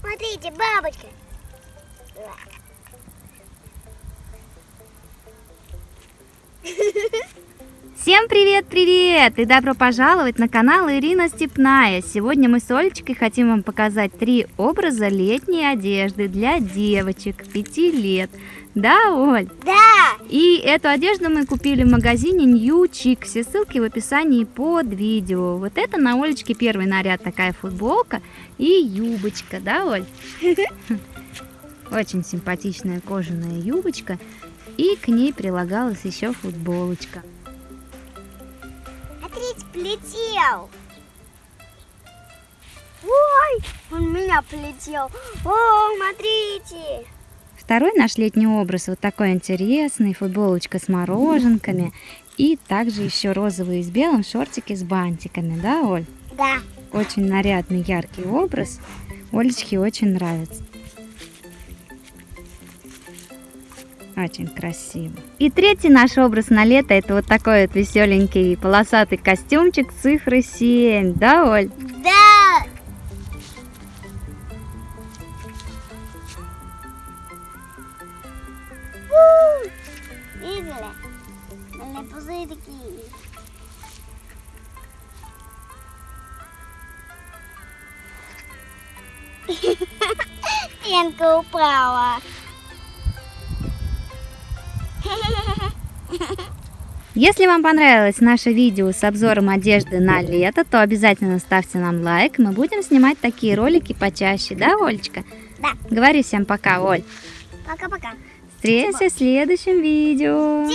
Смотрите, бабочка. Всем привет-привет и добро пожаловать на канал Ирина Степная. Сегодня мы с Олечкой хотим вам показать три образа летней одежды для девочек 5 лет. Да, Оль? Да. И эту одежду мы купили в магазине New Chic. Все ссылки в описании под видео. Вот это на Олечке первый наряд, такая футболка и юбочка, да, Оль? Очень симпатичная кожаная юбочка. И к ней прилагалась еще футболочка. Смотрите, полетел. Ой, он меня полетел. О, смотрите. Второй наш летний образ вот такой интересный, футболочка с мороженками и также еще розовые с белым шортики с бантиками, да, Оль? Да. Очень нарядный, яркий образ. Олечке очень нравится. Очень красиво. И третий наш образ на лето это вот такой вот веселенький полосатый костюмчик цифры 7, да, Оль? Да. Видели? Были пузырьки. Пенка упала. Если вам понравилось наше видео с обзором одежды на лето, то обязательно ставьте нам лайк. Мы будем снимать такие ролики почаще, да, Олечка? Да. Говори всем пока, Оль. Пока-пока. Встретимся в следующем видео.